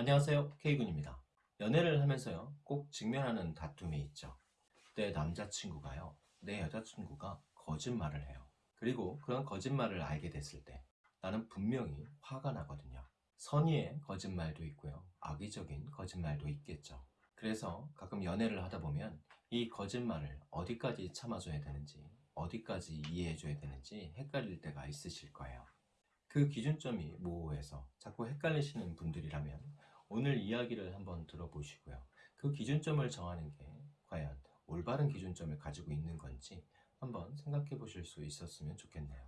안녕하세요. K군입니다. 연애를 하면서요. 꼭 직면하는 다툼이 있죠. 내 남자친구가요. 내 여자친구가 거짓말을 해요. 그리고 그런 거짓말을 알게 됐을 때 나는 분명히 화가 나거든요. 선의의 거짓말도 있고요. 악의적인 거짓말도 있겠죠. 그래서 가끔 연애를 하다 보면 이 거짓말을 어디까지 참아줘야 되는지 어디까지 이해해줘야 되는지 헷갈릴 때가 있으실 거예요. 그 기준점이 모호해서 자꾸 헷갈리시는 분들이라면 오늘 이야기를 한번 들어보시고요. 그 기준점을 정하는 게 과연 올바른 기준점을 가지고 있는 건지 한번 생각해 보실 수 있었으면 좋겠네요.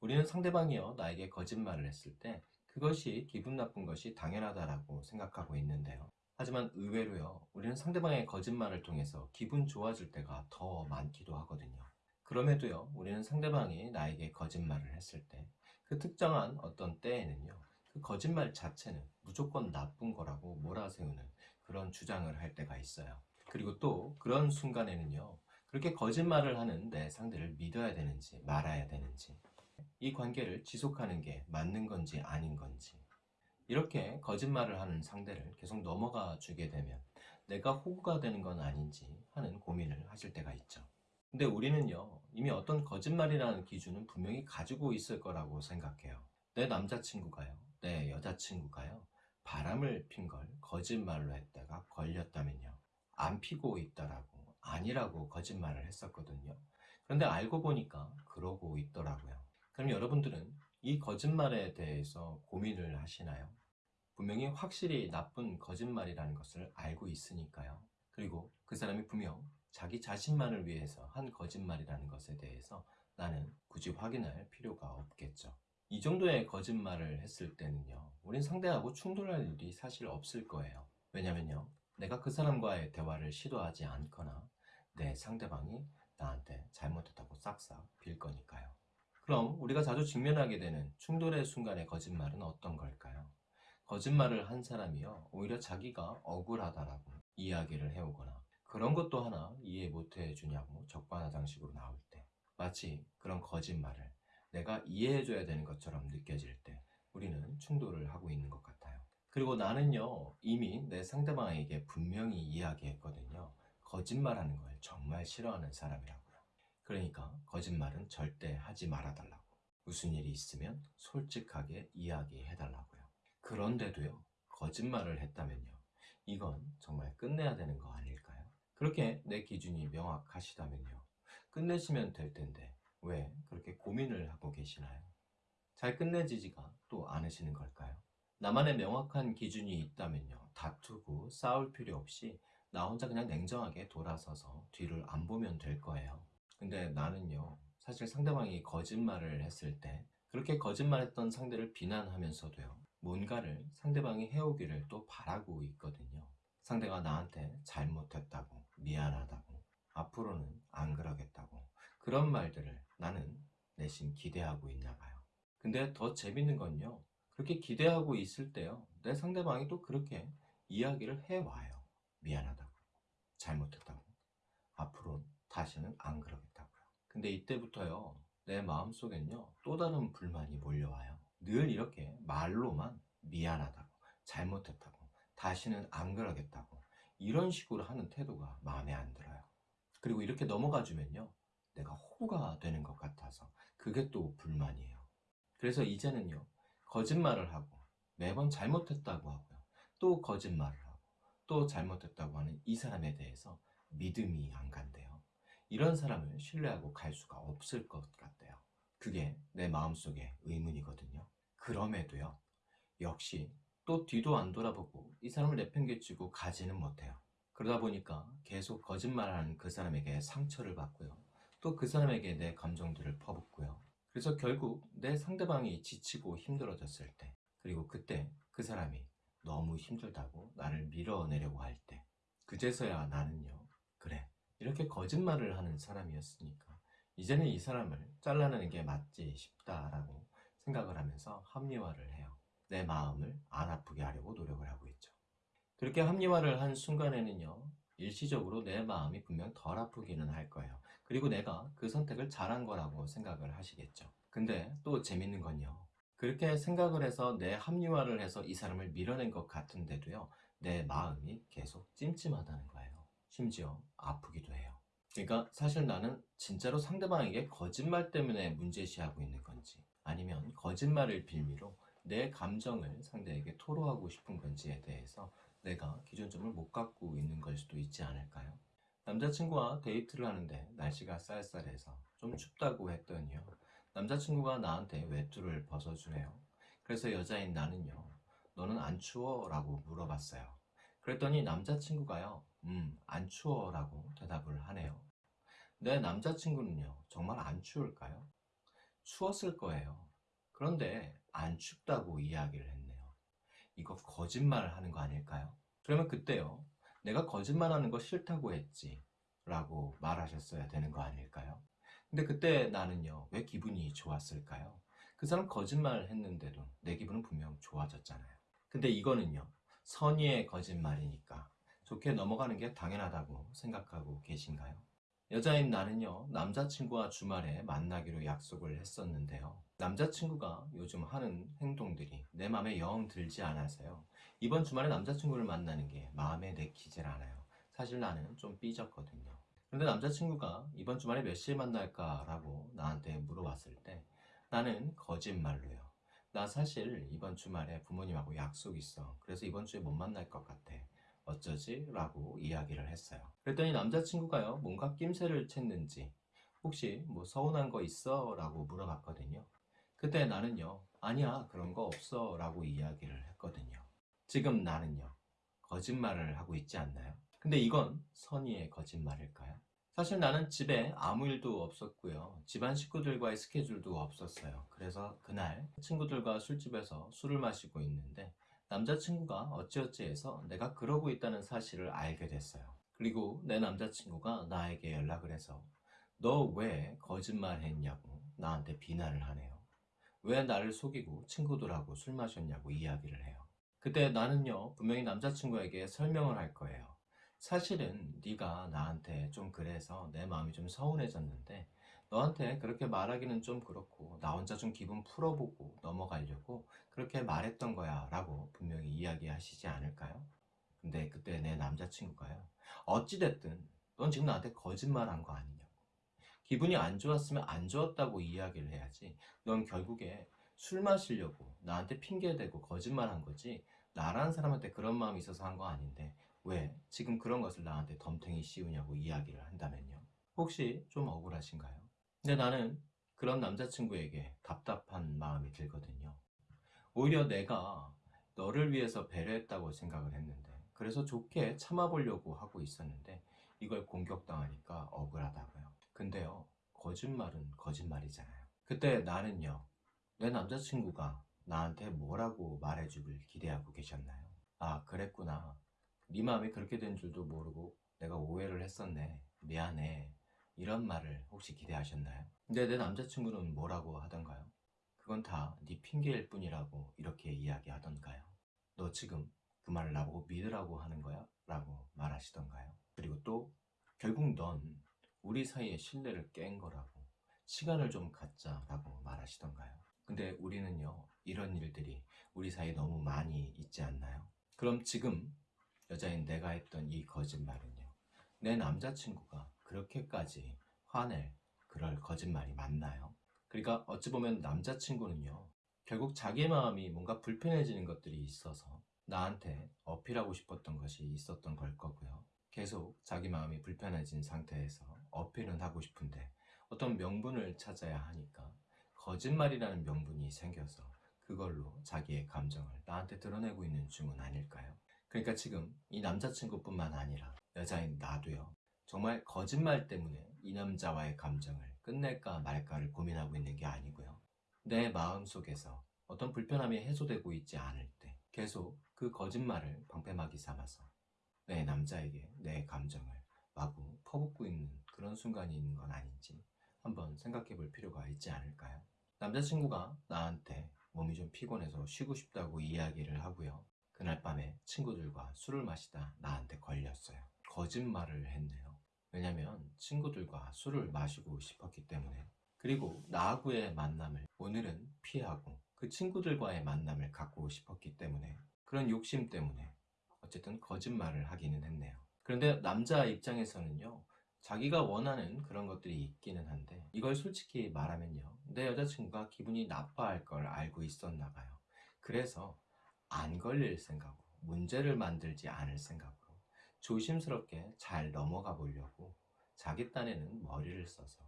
우리는 상대방이요 나에게 거짓말을 했을 때 그것이 기분 나쁜 것이 당연하다라고 생각하고 있는데요. 하지만 의외로요 우리는 상대방의 거짓말을 통해서 기분 좋아질 때가 더 많기도 하거든요. 그럼에도요 우리는 상대방이 나에게 거짓말을 했을 때 그 특정한 어떤 때에는요 그 거짓말 자체는 무조건 나쁜 거라고 몰아세우는 그런 주장을 할 때가 있어요. 그리고 또 그런 순간에는요 그렇게 거짓말을 하는 내 상대를 믿어야 되는지 말아야 되는지 이 관계를 지속하는 게 맞는 건지 아닌 건지 이렇게 거짓말을 하는 상대를 계속 넘어가 주게 되면 내가 호구가 되는 건 아닌지 하는 고민을 하실 때가 있죠. 근데 우리는요 이미 어떤 거짓말이라는 기준은 분명히 가지고 있을 거라고 생각해요. 내 남자친구가요 내 여자친구가요. 바람을 핀 걸 거짓말로 했다가 걸렸다면요. 안 피고 있더라고 아니라고 거짓말을 했었거든요. 그런데 알고 보니까 그러고 있더라고요. 그럼 여러분들은 이 거짓말에 대해서 고민을 하시나요? 분명히 확실히 나쁜 거짓말이라는 것을 알고 있으니까요. 그리고 그 사람이 분명 자기 자신만을 위해서 한 거짓말이라는 것에 대해서 나는 굳이 확인할 필요가 없겠죠. 이 정도의 거짓말을 했을 때는요. 우린 상대하고 충돌할 일이 사실 없을 거예요. 왜냐면요. 내가 그 사람과의 대화를 시도하지 않거나 내 상대방이 나한테 잘못했다고 싹싹 빌 거니까요. 그럼 우리가 자주 직면하게 되는 충돌의 순간의 거짓말은 어떤 걸까요? 거짓말을 한 사람이요. 오히려 자기가 억울하다라고 이야기를 해오거나 그런 것도 하나 이해 못 해주냐고 적반하장식으로 나올 때 마치 그런 거짓말을 내가 이해해줘야 되는 것처럼 느껴질 때 우리는 충돌을 하고 있는 것 같아요 그리고 나는요 이미 내 상대방에게 분명히 이야기했거든요 거짓말하는 걸 정말 싫어하는 사람이라고요 그러니까 거짓말은 절대 하지 말아달라고 무슨 일이 있으면 솔직하게 이야기해달라고요 그런데도요 거짓말을 했다면요 이건 정말 끝내야 되는 거 아닐까요? 그렇게 내 기준이 명확하시다면요. 끝내시면 될 텐데 왜 그렇게 고민을 하고 계시나요? 잘 끝내지지가 또 않으시는 걸까요? 나만의 명확한 기준이 있다면요. 다투고 싸울 필요 없이 나 혼자 그냥 냉정하게 돌아서서 뒤를 안 보면 될 거예요. 근데 나는요. 사실 상대방이 거짓말을 했을 때 그렇게 거짓말했던 상대를 비난하면서도요. 뭔가를 상대방이 해오기를 또 바라고 있거든요. 상대가 나한테 잘못했다고 미안하다고 앞으로는 안 그러겠다고 그런 말들을 나는 내심 기대하고 있나 봐요. 근데 더 재밌는 건요. 그렇게 기대하고 있을 때요. 내 상대방이 또 그렇게 이야기를 해와요. 미안하다고. 잘못했다고. 앞으로 다시는 안 그러겠다고요. 근데 이때부터요. 내 마음속엔요. 또 다른 불만이 몰려와요. 늘 이렇게 말로만 미안하다고 잘못했다고 다시는 안 그러겠다고 이런 식으로 하는 태도가 마음에 안 들어요. 그리고 이렇게 넘어가 주면요 내가 호구가 되는 것 같아서 그게 또 불만이에요. 그래서 이제는요 거짓말을 하고 매번 잘못했다고 하고요. 또 거짓말을 하고 또 잘못했다고 하는 이 사람에 대해서 믿음이 안 간대요. 이런 사람을 신뢰하고 갈 수가 없을 것 같대요. 그게 내 마음속의 의문이거든요. 그럼에도요 역시 또 뒤도 안 돌아보고 이 사람을 내팽개치고 가지는 못해요. 그러다 보니까 계속 거짓말하는 그 사람에게 상처를 받고요 또 그 사람에게 내 감정들을 퍼붓고요 그래서 결국 내 상대방이 지치고 힘들어졌을 때 그리고 그때 그 사람이 너무 힘들다고 나를 밀어내려고 할 때 그제서야 나는요 그래 이렇게 거짓말을 하는 사람이었으니까 이제는 이 사람을 잘라내는 게 맞지 싶다라고 생각을 하면서 합리화를 해요 내 마음을 안 아프게 하려고 노력을 하고 있죠. 그렇게 합리화를 한 순간에는요. 일시적으로 내 마음이 분명 덜 아프기는 할 거예요. 그리고 내가 그 선택을 잘한 거라고 생각을 하시겠죠. 근데 또 재밌는 건요. 그렇게 생각을 해서 내 합리화를 해서 이 사람을 밀어낸 것 같은데도요, 내 마음이 계속 찜찜하다는 거예요. 심지어 아프기도 해요. 그러니까 사실 나는 진짜로 상대방에게 거짓말 때문에 문제시하고 있는 건지, 아니면 거짓말을 빌미로 내 감정을 상대에게 토로하고 싶은 건지에 대해서 내가 기준점을 못 갖고 있는 걸 수도 있지 않을까요? 남자친구와 데이트를 하는데 날씨가 쌀쌀해서 좀 춥다고 했더니요. 남자친구가 나한테 외투를 벗어주네요. 그래서 여자인 나는요. 너는 안 추워? 라고 물어봤어요. 그랬더니 남자친구가요. 음, 안 추워 라고 대답을 하네요. 내 남자친구는요. 정말 안 추울까요? 추웠을 거예요. 그런데 안 춥다고 이야기를 했네요. 이거 거짓말을 하는 거 아닐까요? 그러면 그때요. 내가 거짓말하는 거 싫다고 했지. 라고 말하셨어야 되는 거 아닐까요? 근데 그때 나는요. 왜 기분이 좋았을까요? 그 사람 거짓말 했는데도 내 기분은 분명 좋아졌잖아요. 근데 이거는요. 선의의 거짓말이니까 좋게 넘어가는 게 당연하다고 생각하고 계신가요? 여자인 나는요, 남자친구와 주말에 만나기로 약속을 했었는데요. 남자친구가 요즘 하는 행동들이 내 마음에 영 들지 않아서요. 이번 주말에 남자친구를 만나는 게 마음에 내키질 않아요. 사실 나는 좀 삐졌거든요. 그런데 남자친구가 이번 주말에 몇 시에 만날까 라고 나한테 물어봤을 때 나는 거짓말로요. 나 사실 이번 주말에 부모님하고 약속 있어. 그래서 이번 주에 못 만날 것 같아. 어쩌지? 라고 이야기를 했어요. 그랬더니 남자친구가요, 뭔가 낌새를 챘는지, 혹시 뭐 서운한 거 있어? 라고 물어봤거든요. 그때 나는요, 아니야, 그런 거 없어. 라고 이야기를 했거든요. 지금 나는요, 거짓말을 하고 있지 않나요? 근데 이건 선의의 거짓말일까요? 사실 나는 집에 아무 일도 없었고요. 집안 식구들과의 스케줄도 없었어요. 그래서 그날 친구들과 술집에서 술을 마시고 있는데 남자친구가 어찌어찌 해서 내가 그러고 있다는 사실을 알게 됐어요. 그리고 내 남자친구가 나에게 연락을 해서 너 왜 거짓말 했냐고 나한테 비난을 하네요. 왜 나를 속이고 친구들하고 술 마셨냐고 이야기를 해요. 그때 나는요 분명히 남자친구에게 설명을 할 거예요. 사실은 네가 나한테 좀 그래서 내 마음이 좀 서운해졌는데 너한테 그렇게 말하기는 좀 그렇고 나 혼자 좀 기분 풀어보고 넘어가려고 그렇게 말했던 거야 라고 분명히 이야기하시지 않을까요? 근데 그때 내 남자친구가요. 어찌됐든 넌 지금 나한테 거짓말한 거 아니냐고. 기분이 안 좋았으면 안 좋았다고 이야기를 해야지. 넌 결국에 술 마시려고 나한테 핑계대고 거짓말한 거지. 나라는 사람한테 그런 마음이 있어서 한 거 아닌데 왜 지금 그런 것을 나한테 덤탱이 씌우냐고 이야기를 한다면요. 혹시 좀 억울하신가요? 근데 나는 그런 남자친구에게 답답한 마음이 들거든요. 오히려 내가 너를 위해서 배려했다고 생각을 했는데, 그래서 좋게 참아보려고 하고 있었는데, 이걸 공격당하니까 억울하다고요. 근데요, 거짓말은 거짓말이잖아요. 그때 나는요, 내 남자친구가 나한테 뭐라고 말해주길 기대하고 계셨나요? 아, 그랬구나. 네 마음이 그렇게 된 줄도 모르고 내가 오해를 했었네. 미안해. 이런 말을 혹시 기대하셨나요? 근데 내 남자친구는 뭐라고 하던가요? 그건 다 네 핑계일 뿐이라고 이렇게 이야기하던가요? 너 지금 그 말을 나보고 믿으라고 하는 거야? 라고 말하시던가요? 그리고 또 결국 넌 우리 사이의 신뢰를 깬 거라고 시간을 좀 갖자 라고 말하시던가요? 근데 우리는요 이런 일들이 우리 사이에 너무 많이 있지 않나요? 그럼 지금 여자인 내가 했던 이 거짓말은요 내 남자친구가 그렇게까지 화낼 그럴 거짓말이 맞나요? 그러니까 어찌 보면 남자친구는요 결국 자기 마음이 뭔가 불편해지는 것들이 있어서 나한테 어필하고 싶었던 것이 있었던 걸 거고요 계속 자기 마음이 불편해진 상태에서 어필은 하고 싶은데 어떤 명분을 찾아야 하니까 거짓말이라는 명분이 생겨서 그걸로 자기의 감정을 나한테 드러내고 있는 중은 아닐까요? 그러니까 지금 이 남자친구뿐만 아니라 여자인 나도요 정말 거짓말 때문에 이 남자와의 감정을 끝낼까 말까를 고민하고 있는 게 아니고요. 내 마음 속에서 어떤 불편함이 해소되고 있지 않을 때 계속 그 거짓말을 방패막이 삼아서 내 남자에게 내 감정을 마구 퍼붓고 있는 그런 순간이 있는 건 아닌지 한번 생각해 볼 필요가 있지 않을까요? 남자친구가 나한테 몸이 좀 피곤해서 쉬고 싶다고 이야기를 하고요. 그날 밤에 친구들과 술을 마시다 나한테 걸렸어요. 거짓말을 했네요. 왜냐면 친구들과 술을 마시고 싶었기 때문에 그리고 나하고의 만남을 오늘은 피하고 그 친구들과의 만남을 갖고 싶었기 때문에 그런 욕심 때문에 어쨌든 거짓말을 하기는 했네요. 그런데 남자 입장에서는요. 자기가 원하는 그런 것들이 있기는 한데 이걸 솔직히 말하면요. 내 여자친구가 기분이 나빠할 걸 알고 있었나 봐요. 그래서 안 걸릴 생각으로 문제를 만들지 않을 생각으로 조심스럽게 잘 넘어가 보려고 자기 딴에는 머리를 써서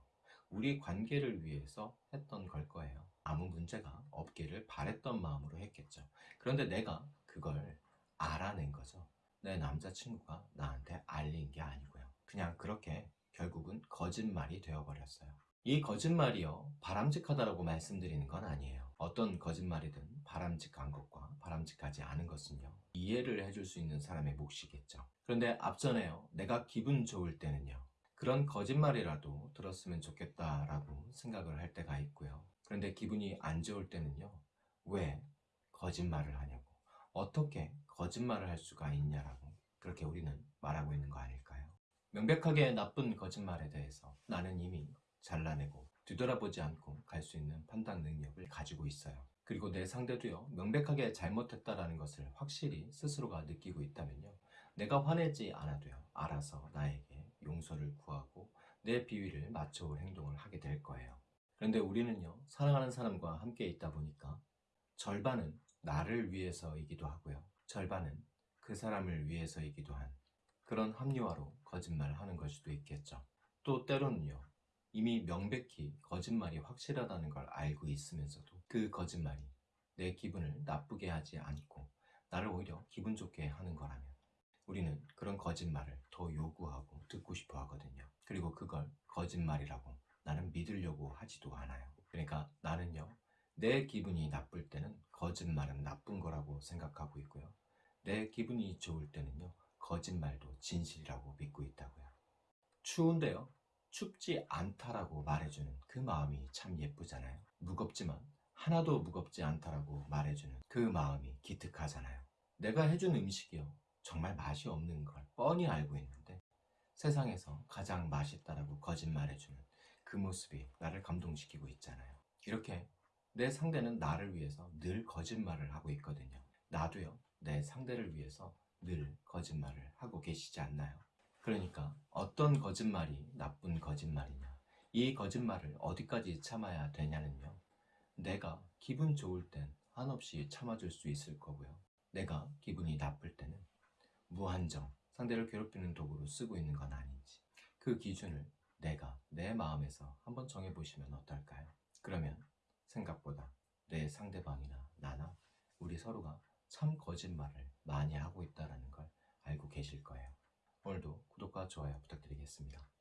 우리 관계를 위해서 했던 걸 거예요. 아무 문제가 없기를 바랬던 마음으로 했겠죠. 그런데 내가 그걸 알아낸 거죠. 내 남자친구가 나한테 알린 게 아니고요. 그냥 그렇게 결국은 거짓말이 되어버렸어요. 이 거짓말이요, 바람직하다라고 말씀드리는 건 아니에요. 어떤 거짓말이든 바람직한 것과 바람직하지 않은 것은요, 이해를 해줄 수 있는 사람의 몫이겠죠. 그런데 앞전에요, 내가 기분 좋을 때는요, 그런 거짓말이라도 들었으면 좋겠다라고 생각을 할 때가 있고요. 그런데 기분이 안 좋을 때는요, 왜 거짓말을 하냐고, 어떻게 거짓말을 할 수가 있냐라고, 그렇게 우리는 말하고 있는 거 아닐까요? 명백하게 나쁜 거짓말에 대해서 나는 이미 잘라내고 뒤돌아보지 않고 갈 수 있는 판단 능력을 가지고 있어요. 그리고 내 상대도요, 명백하게 잘못했다라는 것을 확실히 스스로가 느끼고 있다면요, 내가 화내지 않아도요, 알아서 나에게 용서를 구하고 내 비위를 맞춰올 행동을 하게 될 거예요. 그런데 우리는요, 사랑하는 사람과 함께 있다 보니까 절반은 나를 위해서이기도 하고요, 절반은 그 사람을 위해서이기도 한 그런 합리화로 거짓말을 하는 걸 수도 있겠죠. 또 때로는요, 이미 명백히 거짓말이 확실하다는 걸 알고 있으면서도 그 거짓말이 내 기분을 나쁘게 하지 않고 나를 오히려 기분 좋게 하는 거라면 우리는 그런 거짓말을 더 요구하고 듣고 싶어 하거든요. 그리고 그걸 거짓말이라고 나는 믿으려고 하지도 않아요. 그러니까 나는요, 내 기분이 나쁠 때는 거짓말은 나쁜 거라고 생각하고 있고요. 내 기분이 좋을 때는요, 거짓말도 진실이라고 믿고 있다고요. 추운데요, 춥지 않다라고 말해주는 그 마음이 참 예쁘잖아요. 무겁지만 하나도 무겁지 않다라고 말해주는 그 마음이 기특하잖아요. 내가 해준 음식이요. 정말 맛이 없는 걸 뻔히 알고 있는데 세상에서 가장 맛있다라고 거짓말해주는 그 모습이 나를 감동시키고 있잖아요. 이렇게 내 상대는 나를 위해서 늘 거짓말을 하고 있거든요. 나도요, 내 상대를 위해서 늘 거짓말을 하고 계시지 않나요? 그러니까 어떤 거짓말이 나쁜 거짓말이냐, 이 거짓말을 어디까지 참아야 되냐는요. 내가 기분 좋을 땐 한없이 참아줄 수 있을 거고요. 내가 기분이 나쁠 때는 무한정 상대를 괴롭히는 도구로 쓰고 있는 건 아닌지 그 기준을 내가 내 마음에서 한번 정해보시면 어떨까요? 그러면 생각보다 내 상대방이나 나나 우리 서로가 참 거짓말을 많이 하고 있다는 걸 알고 계실 거예요. 오늘도 구독과 좋아요 부탁드리겠습니다.